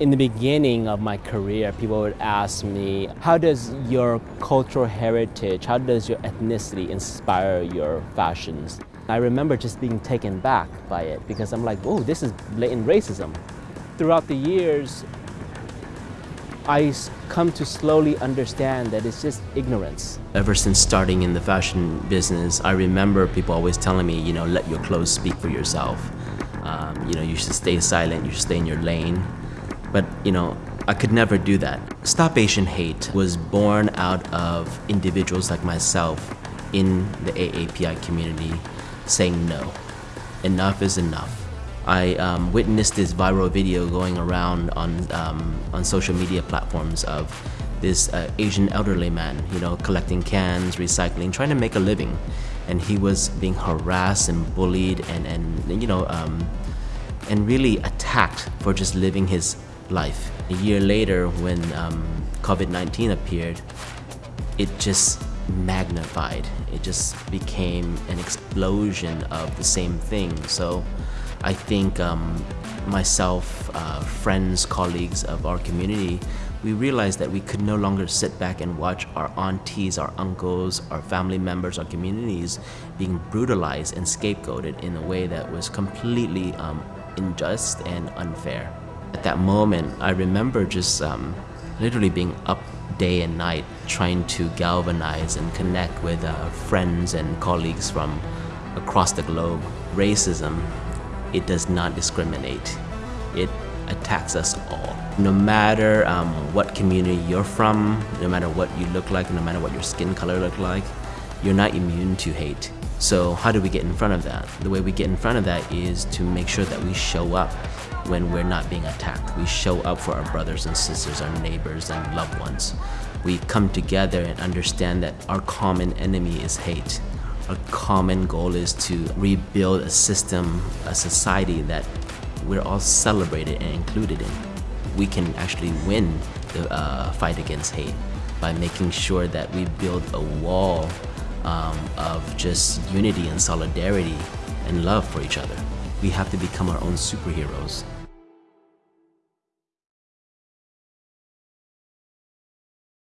In the beginning of my career, people would ask me, how does your cultural heritage, how does your ethnicity inspire your fashions? I remember just being taken back by it because I'm like, oh, this is blatant racism. Throughout the years, I come to slowly understand that it's just ignorance. Ever since starting in the fashion business, I remember people always telling me, you know, let your clothes speak for yourself. Um, you know, you should stay silent, you should stay in your lane. But, you know, I could never do that. Stop Asian Hate was born out of individuals like myself in the AAPI community saying no. Enough is enough. I um, witnessed this viral video going around on, um, on social media platforms of this uh, Asian elderly man, you know, collecting cans, recycling, trying to make a living. And he was being harassed and bullied and, and you know, um, and really attacked for just living his life. A year later, when um, COVID-19 appeared, it just magnified. It just became an explosion of the same thing. So I think um, myself, uh, friends, colleagues of our community, we realized that we could no longer sit back and watch our aunties, our uncles, our family members, our communities being brutalized and scapegoated in a way that was completely um, unjust and unfair. At that moment, I remember just um, literally being up day and night trying to galvanize and connect with uh, friends and colleagues from across the globe. Racism, it does not discriminate. It attacks us all. No matter um, what community you're from, no matter what you look like, no matter what your skin color look like, you're not immune to hate. So how do we get in front of that? The way we get in front of that is to make sure that we show up when we're not being attacked. We show up for our brothers and sisters, our neighbors and loved ones. We come together and understand that our common enemy is hate. Our common goal is to rebuild a system, a society that we're all celebrated and included in. We can actually win the uh, fight against hate by making sure that we build a wall um, of just unity and solidarity and love for each other. We have to become our own superheroes